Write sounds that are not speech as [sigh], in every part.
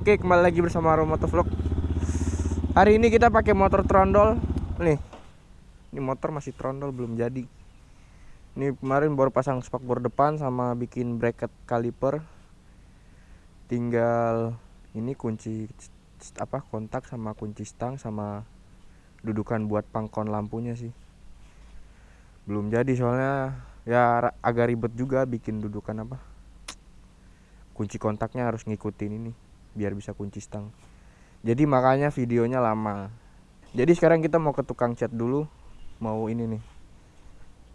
Oke kembali lagi bersama Romoto Vlog. Hari ini kita pakai motor trondol. Nih. Ini motor masih trondol belum jadi. Ini kemarin baru pasang spakbor depan sama bikin bracket kaliper. Tinggal ini kunci apa kontak sama kunci stang sama dudukan buat pangkon lampunya sih. Belum jadi soalnya ya agak ribet juga bikin dudukan apa kunci kontaknya harus ngikutin ini biar bisa kunci stang. Jadi makanya videonya lama. Jadi sekarang kita mau ke tukang cat dulu mau ini nih.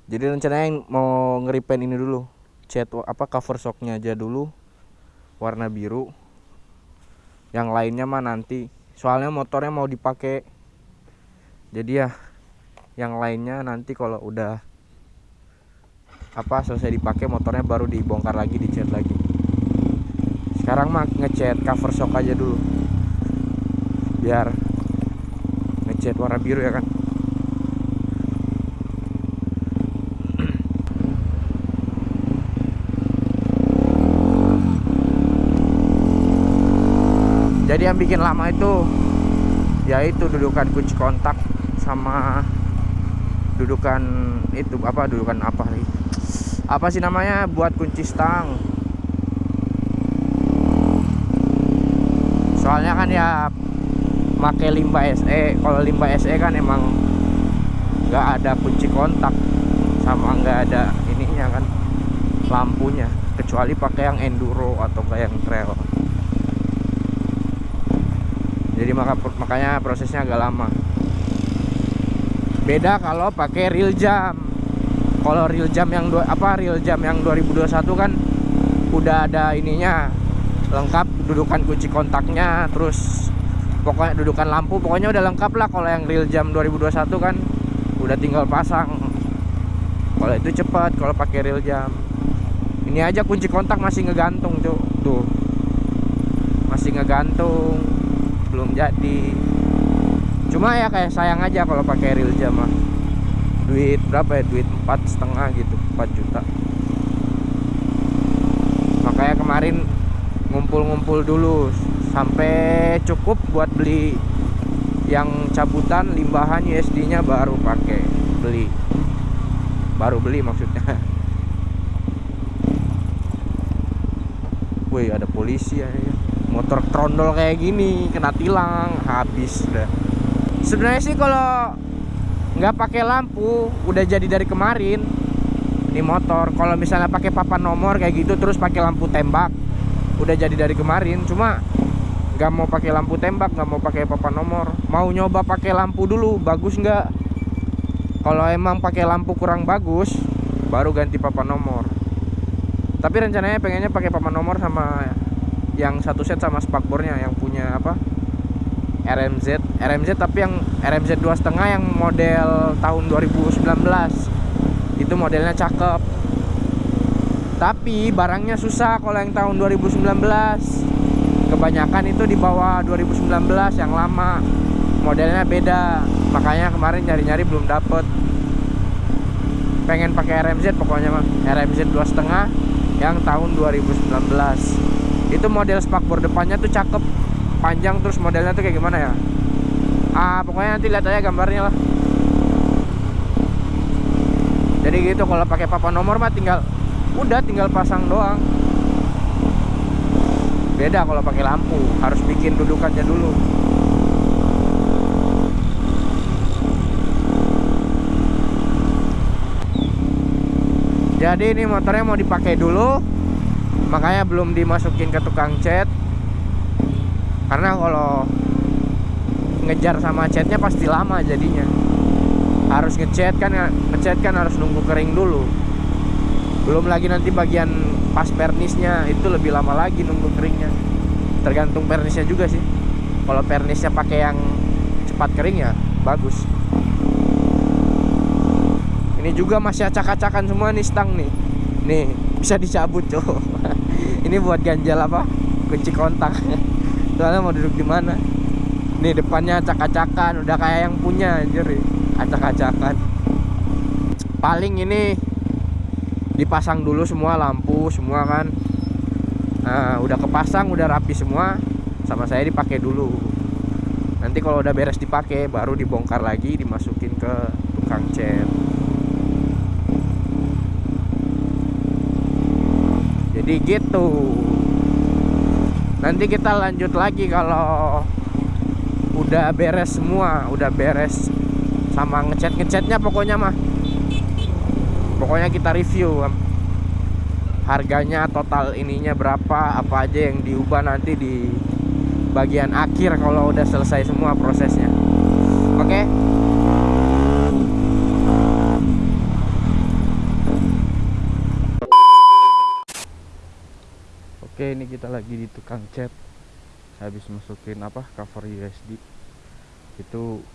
Jadi rencananya mau ngeripen ini dulu. Cat apa cover shocknya aja dulu warna biru. Yang lainnya mah nanti soalnya motornya mau dipakai jadi ya yang lainnya nanti kalau udah apa selesai dipakai motornya baru dibongkar lagi dicat sekarang mah ngecat cover shock aja dulu. Biar ngecat warna biru ya kan. Jadi yang bikin lama itu yaitu dudukan kunci kontak sama dudukan itu apa dudukan apa nih apa sih namanya? Buat kunci stang soalnya kan ya pakai limba SE kalau limba SE kan emang nggak ada kunci kontak sama nggak ada ininya kan lampunya. Kecuali pakai yang enduro atau kayak yang trail. Jadi maka makanya prosesnya agak lama. Beda kalau pakai real jam. Kalau real jam yang dua apa real jam yang 2021 kan udah ada ininya lengkap dudukan kunci kontaknya terus pokoknya dudukan lampu pokoknya udah lengkap lah kalau yang real jam 2021 kan. Udah tinggal pasang. Kalau itu cepat kalau pakai real jam. Ini aja kunci kontak masih ngegantung tuh tuh. Masih ngegantung. Belum jadi. Cuma ya kayak sayang aja kalau pakai real jam mah duit berapa ya? Duit empat setengah gitu 4 juta. Makanya kemarin ngumpul-ngumpul dulu. Sampai cukup buat beli yang cabutan limbahan USD nya baru pakai beli. Baru beli maksudnya. [laughs] Wih ada polisi ya. Motor trondol kayak gini kena tilang habis dah. Sebenarnya sih kalau nggak pakai lampu udah jadi dari kemarin. Ini motor. Kalau misalnya pakai papan nomor kayak gitu terus pakai lampu tembak udah jadi dari kemarin cuma nggak mau pakai lampu tembak nggak mau pakai papan nomor. Mau nyoba pakai lampu dulu bagus nggak? Kalau emang pakai lampu kurang bagus baru ganti papan nomor. Tapi rencananya pengennya pakai papan nomor sama yang satu set sama spakbornya yang punya apa? RMZ RMZ tapi yang RMZ dua setengah yang model tahun 2019 itu modelnya cakep tapi barangnya susah kalau yang tahun 2019 kebanyakan itu di bawah 2019 yang lama. Modelnya beda. Makanya kemarin nyari-nyari belum dapet. Pengen pakai RMZ pokoknya mah RMZ dua setengah yang tahun 2019 itu model spakbor depannya tuh cakep panjang terus modelnya tuh kayak gimana ya? Ah pokoknya nanti lihat aja gambarnya lah. Jadi gitu kalau pakai papan nomor mah tinggal udah tinggal pasang doang. Beda kalau pakai lampu harus bikin dudukannya dulu. Jadi ini motornya mau dipakai dulu makanya belum dimasukin ke tukang cat. Karena kalau ngejar sama catnya pasti lama jadinya. Harus ngecat kan ngecat kan harus nunggu kering dulu belum lagi nanti bagian pas pernisnya itu lebih lama lagi nunggu keringnya. Tergantung pernisnya juga sih. Kalau pernisnya pakai yang cepat kering ya bagus. Ini juga masih acak-acakan semua nih stang nih. Nih bisa dicabut cow [laughs] ini buat ganjal apa? Kunci kontak. [laughs] Soalnya mau duduk di mana? Nih depannya acak-acakan. Udah kayak yang punya anjir acak-acakan. Paling ini dipasang dulu semua lampu semua kan. Nah, udah kepasang udah rapi semua sama saya dipakai dulu. Nanti kalau udah beres dipakai baru dibongkar lagi dimasukin ke tukang cat. Jadi gitu. Nanti kita lanjut lagi kalau udah beres semua udah beres sama ngecat ngecatnya pokoknya mah pokoknya kita review. Harganya total ininya berapa apa aja yang diubah nanti di bagian akhir kalau udah selesai semua prosesnya. Oke? Okay? Oke ini kita lagi di tukang cat. Habis masukin apa? Cover USD itu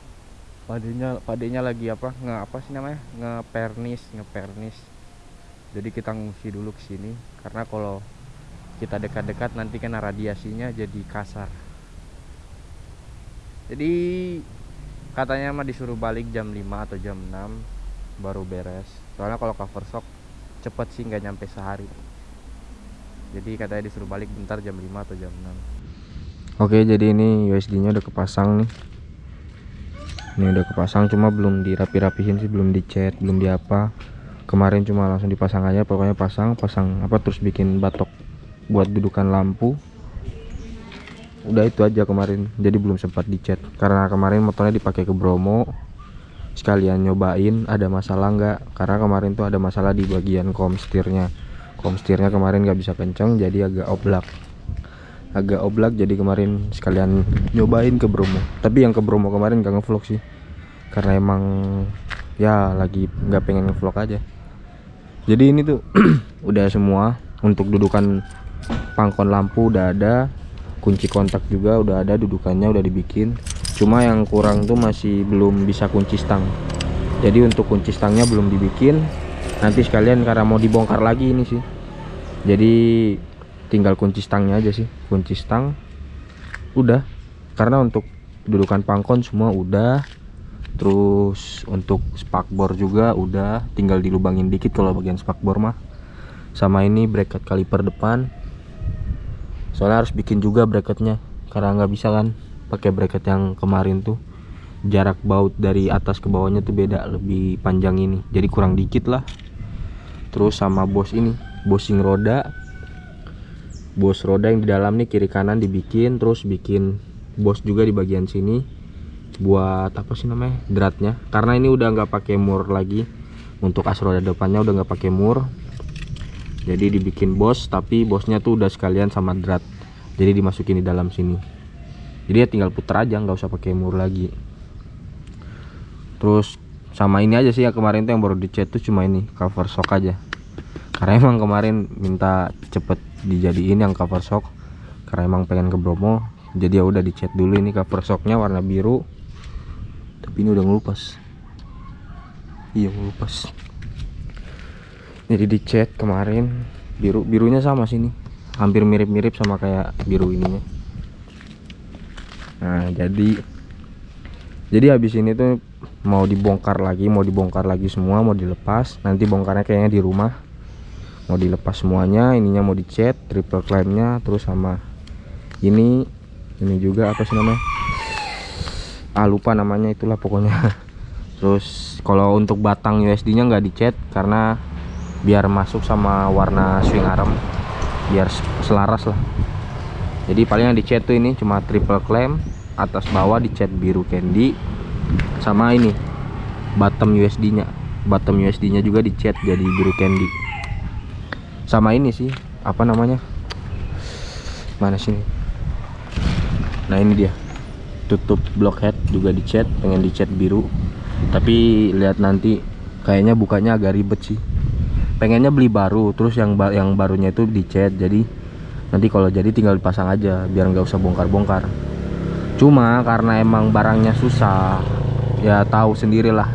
padenya padenya lagi apa nge apa sih namanya ngepernis ngepernis. Jadi kita ngungsi dulu ke sini karena kalau kita dekat-dekat nanti kena radiasinya jadi kasar. Jadi katanya mah disuruh balik jam 5 atau jam 6 baru beres. Soalnya kalau cover shock cepet sih nggak nyampe sehari. Jadi katanya disuruh balik bentar jam 5 atau jam 6 oke jadi ini USD nya udah kepasang nih ini udah kepasang cuma belum dirapi-rapihin sih belum dicat belum diapa. Kemarin cuma langsung dipasang aja pokoknya pasang pasang apa terus bikin batok buat dudukan lampu. Udah itu aja kemarin jadi belum sempat dicat. Karena kemarin motornya dipakai ke Bromo sekalian nyobain ada masalah nggak? Karena kemarin tuh ada masalah di bagian komstirnya komstirnya kemarin nggak bisa kenceng jadi agak oblak agak oblak jadi kemarin sekalian nyobain ke Bromo. Tapi yang ke Bromo kemarin gak ngevlog sih. Karena emang ya lagi nggak pengen ngevlog aja. Jadi ini tuh [clears throat] udah semua. Untuk dudukan pangkon lampu udah ada. Kunci kontak juga udah ada dudukannya udah dibikin. Cuma yang kurang tuh masih belum bisa kunci stang. Jadi untuk kunci stangnya belum dibikin. Nanti sekalian karena mau dibongkar lagi ini sih. Jadi tinggal kunci stangnya aja sih. Kunci stang udah. Karena untuk dudukan pangkon semua udah. Terus untuk spakbor juga udah. Tinggal dilubangin dikit kalau bagian spakbor mah. Sama ini bracket kaliper depan. Soalnya harus bikin juga bracketnya karena nggak bisa kan pakai bracket yang kemarin tuh. Jarak baut dari atas ke bawahnya tuh beda lebih panjang ini. Jadi kurang dikit lah. Terus sama bos ini bosing roda bos roda yang di dalam nih kiri kanan dibikin terus bikin bos juga di bagian sini buat apa sih namanya dratnya. Karena ini udah nggak pakai mur lagi untuk as roda depannya udah nggak pakai mur. Jadi dibikin bos tapi bosnya tuh udah sekalian sama drat. Jadi dimasukin di dalam sini. Jadi ya tinggal puter aja nggak usah pakai mur lagi. Terus sama ini aja sih ya kemarin tuh yang baru dicat tuh cuma ini cover shock aja karena emang kemarin minta cepet dijadiin yang cover shock karena emang pengen ke Bromo. Jadi ya udah dicat dulu ini cover shocknya warna biru. Tapi ini udah ngelupas. Iya ngelupas. Jadi dicat kemarin. Biru birunya sama sini hampir mirip-mirip sama kayak biru ininya. Nah jadi jadi habis ini tuh mau dibongkar lagi mau dibongkar lagi semua mau dilepas. Nanti bongkarnya kayaknya di rumah mau dilepas semuanya ininya mau dicat triple clampnya terus sama ini ini juga apa sih namanya? Ah lupa namanya itulah pokoknya. [laughs] Terus kalau untuk batang USD nya nggak dicat karena biar masuk sama warna swing arm biar selaras lah. Jadi paling yang dicat tuh ini cuma triple clamp atas bawah dicat biru candy sama ini bottom USD nya bottom USD nya juga dicat jadi biru candy sama ini sih apa namanya? Mana sini nah ini dia. Tutup blockhead juga dicat pengen dicat biru. Tapi lihat nanti kayaknya bukanya agak ribet sih. Pengennya beli baru terus yang yang barunya itu dicat jadi nanti kalau jadi tinggal dipasang aja biar nggak usah bongkar-bongkar. Cuma karena emang barangnya susah ya tahu sendirilah.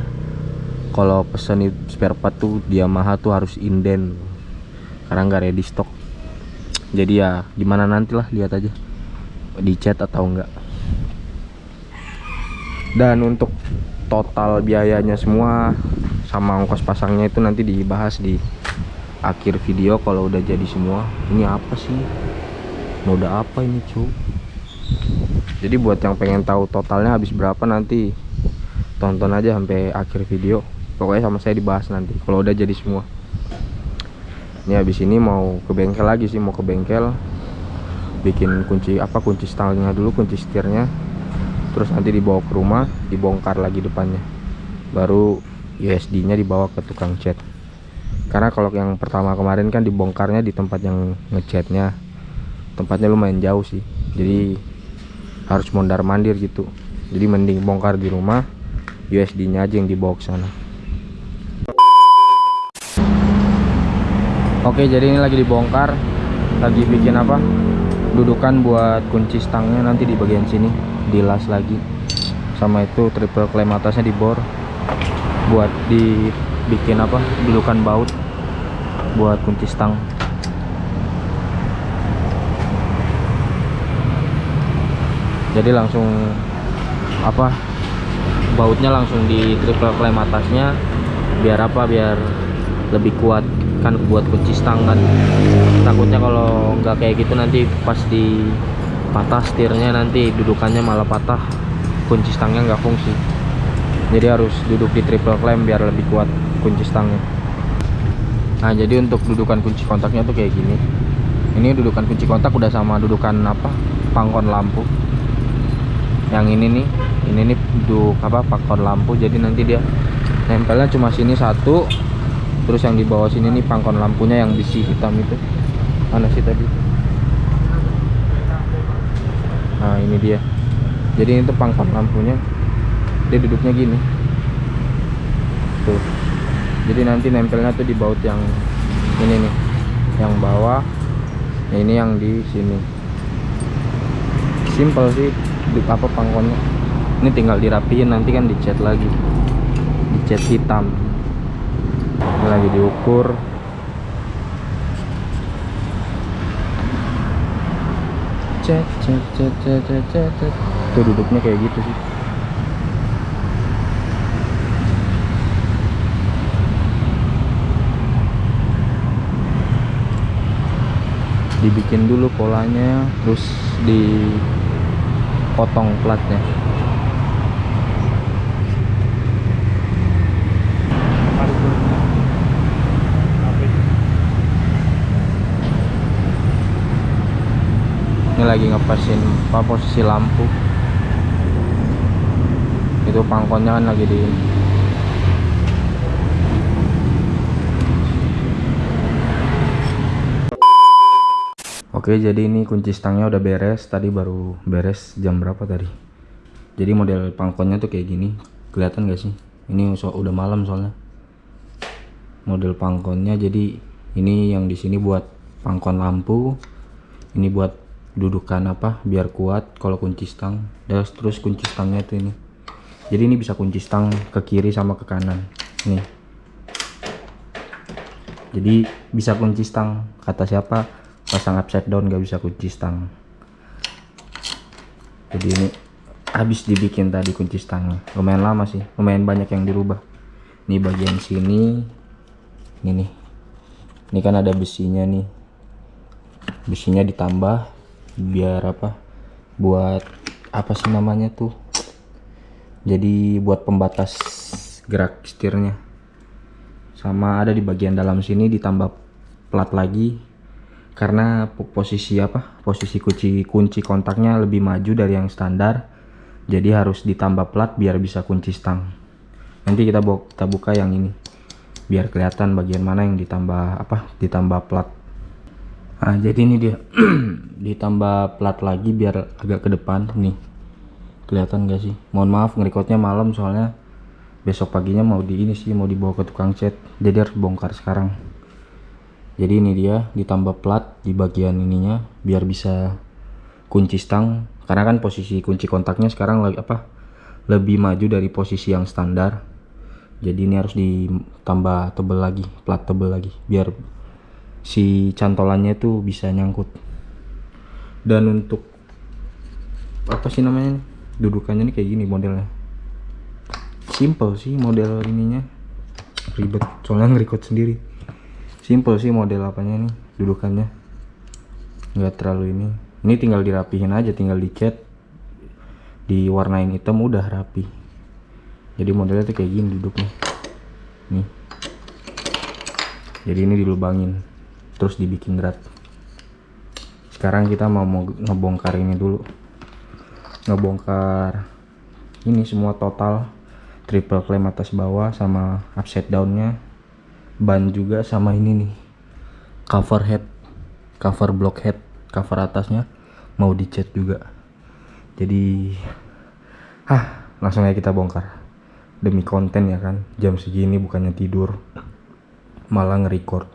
Kalau pesen spare part tuh dia mahal tuh harus inden karena nggak ready stock. Jadi ya gimana nantilah lihat aja. Dicat atau enggak dan untuk total biayanya semua sama ongkos pasangnya itu nanti dibahas di akhir video kalau udah jadi semua. Ini apa sih? Noda apa ini cu jadi buat yang pengen tahu totalnya habis berapa nanti tonton aja sampai akhir video. Pokoknya sama saya dibahas nanti kalau udah jadi semua ini habis ini mau ke bengkel lagi sih mau ke bengkel. Bikin kunci apa kunci stangnya dulu kunci setirnya. Terus nanti dibawa ke rumah dibongkar lagi depannya. Baru USD nya dibawa ke tukang cat. Karena kalau yang pertama kemarin kan dibongkarnya di tempat yang ngecatnya. Tempatnya lumayan jauh sih. Jadi harus mondar mandir gitu. Jadi mending bongkar di rumah USD nya aja yang dibawa ke sana oke jadi ini lagi dibongkar. Lagi bikin apa? Dudukan buat kunci stangnya nanti di bagian sini. Dilas lagi. Sama itu triple klem atasnya dibor buat dibikin apa? Dudukan baut buat kunci stang. Jadi langsung apa? Bautnya langsung di triple klem atasnya. Biar apa? Biar lebih kuat kan buat kunci stang kan. Takutnya kalau nggak kayak gitu nanti pas di patah setirnya nanti dudukannya malah patah. Kunci stangnya nggak fungsi. Jadi harus duduk di triple klem biar lebih kuat kunci stangnya. Nah jadi untuk dudukan kunci kontaknya tuh kayak gini. Ini dudukan kunci kontak udah sama dudukan apa? Pangkon lampu. Yang ini nih ini nih duduk apa? Faktor lampu. Jadi nanti dia nempelnya cuma sini satu terus yang di bawah sini nih pangkon lampunya yang besi hitam itu. Mana sih tadi? Nah ini dia. Jadi ini tuh pangkon lampunya. Dia duduknya gini. Tuh. Jadi nanti nempelnya tuh di baut yang ini nih. Yang bawah. Nah, ini yang di sini. Simple sih di apa pangkonnya. Ini tinggal dirapiin nanti kan dicat lagi. Dicat hitam ini lagi diukur. Cet cet cet cet cet cet tuh duduknya kayak gitu sih. Dibikin dulu polanya terus dipotong platnya ini lagi ngepasin apa posisi lampu. Itu pangkonnya kan lagi di Oke jadi ini kunci stangnya udah beres. Tadi baru beres jam berapa tadi? Jadi model pangkonnya tuh kayak gini. Kelihatan gak sih? Ini udah malam soalnya. Model pangkonnya jadi ini yang di sini buat pangkon lampu ini buat dudukan apa biar kuat kalau kunci stang. Terus terus kunci stangnya tuh ini. Jadi ini bisa kunci stang ke kiri sama ke kanan. Nih. Jadi bisa kunci stang. Kata siapa? Pasang upside down gak bisa kunci stang. Jadi ini habis dibikin tadi kunci stangnya lumayan lama sih. Lumayan banyak yang dirubah. Ini bagian sini. Ini nih. Ini kan ada besinya nih. Besinya ditambah biar apa buat apa sih namanya tuh jadi buat pembatas gerak setirnya. Sama ada di bagian dalam sini ditambah plat lagi karena posisi apa posisi kunci kunci kontaknya lebih maju dari yang standar jadi harus ditambah plat biar bisa kunci stang. Nanti kita bawa kita buka yang ini biar kelihatan bagian mana yang ditambah apa ditambah plat nah jadi ini dia. [clears throat] Ditambah plat lagi biar agak ke depan. Nih kelihatan gak sih? Mohon maaf ngerekodnya malam soalnya besok paginya mau di ini sih mau dibawa ke tukang cat. Jadi harus bongkar sekarang. Jadi ini dia ditambah plat di bagian ininya biar bisa kunci stang. Karena kan posisi kunci kontaknya sekarang lagi apa lebih maju dari posisi yang standar. Jadi ini harus ditambah tebel lagi plat tebel lagi biar si cantolannya tuh bisa nyangkut. Dan untuk apa sih namanya dudukannya nih kayak gini modelnya. Simple sih model ininya. Ribet soalnya ngerekod sendiri. Simple sih model apanya nih dudukannya. Nggak terlalu ini. Ini tinggal dirapihin aja tinggal dicat diwarnain hitam udah rapi. Jadi modelnya tuh kayak gini duduknya. Nih. Jadi ini dilubangin terus dibikin drat sekarang kita mau ngebongkar ini dulu. Ngebongkar ini semua total triple clamp atas bawah sama upside downnya ban juga sama ini nih cover head cover block head cover atasnya mau dicat juga. Jadi ah langsung aja kita bongkar. Demi konten ya kan jam segini bukannya tidur malah nge-record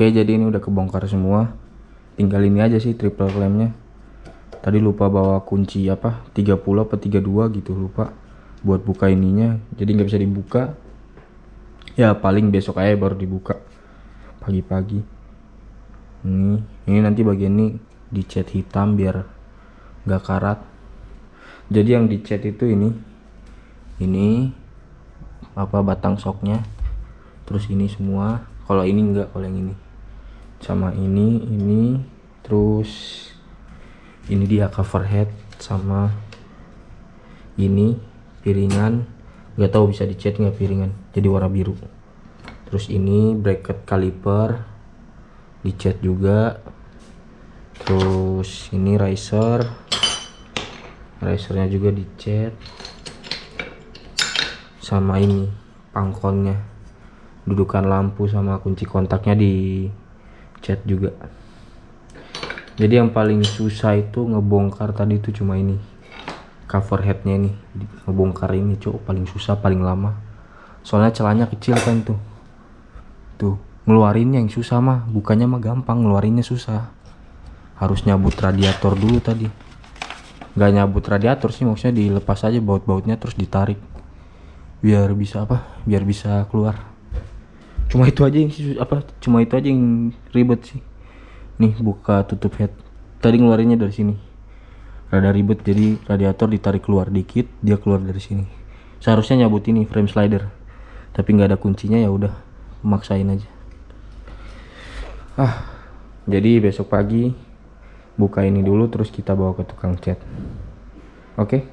Oke jadi ini udah kebongkar semua. Tinggal ini aja sih triple clampnya tadi lupa bawa kunci apa 30 apa 32 gitu lupa buat buka ininya. Jadi nggak bisa dibuka. Ya paling besok aja baru dibuka. Pagi-pagi. Ini ini nanti bagian ini dicat hitam biar nggak karat. Jadi yang dicat itu ini ini apa batang soknya. Terus ini semua. Kalau ini enggak kalau yang ini sama ini ini terus ini dia cover head sama ini piringan. Nggak tahu bisa dicat nggak piringan jadi warna biru. Terus ini bracket caliper dicat juga. Terus ini riser risernya juga dicat. Sama ini pangkonnya dudukan lampu sama kunci kontaknya di cat juga. Jadi yang paling susah itu ngebongkar tadi itu cuma ini. Cover headnya ini. Ngebongkar ini cok paling susah paling lama. Soalnya celahnya kecil kan tuh. Tuh ngeluarinnya yang susah mah. Bukannya mah gampang ngeluarinnya susah. Harus nyabut radiator dulu tadi. Nggak nyabut radiator sih maksudnya dilepas aja baut-bautnya terus ditarik. Biar bisa apa? Biar bisa keluar cuma itu aja yang apa cuma itu aja yang ribet sih. Nih buka tutup head. Tadi ngeluarinnya dari sini. Rada ribet jadi radiator ditarik keluar dikit dia keluar dari sini. Seharusnya nyabut ini frame slider. Tapi nggak ada kuncinya ya udah maksain aja. Ah jadi besok pagi buka ini dulu terus kita bawa ke tukang cat. Oke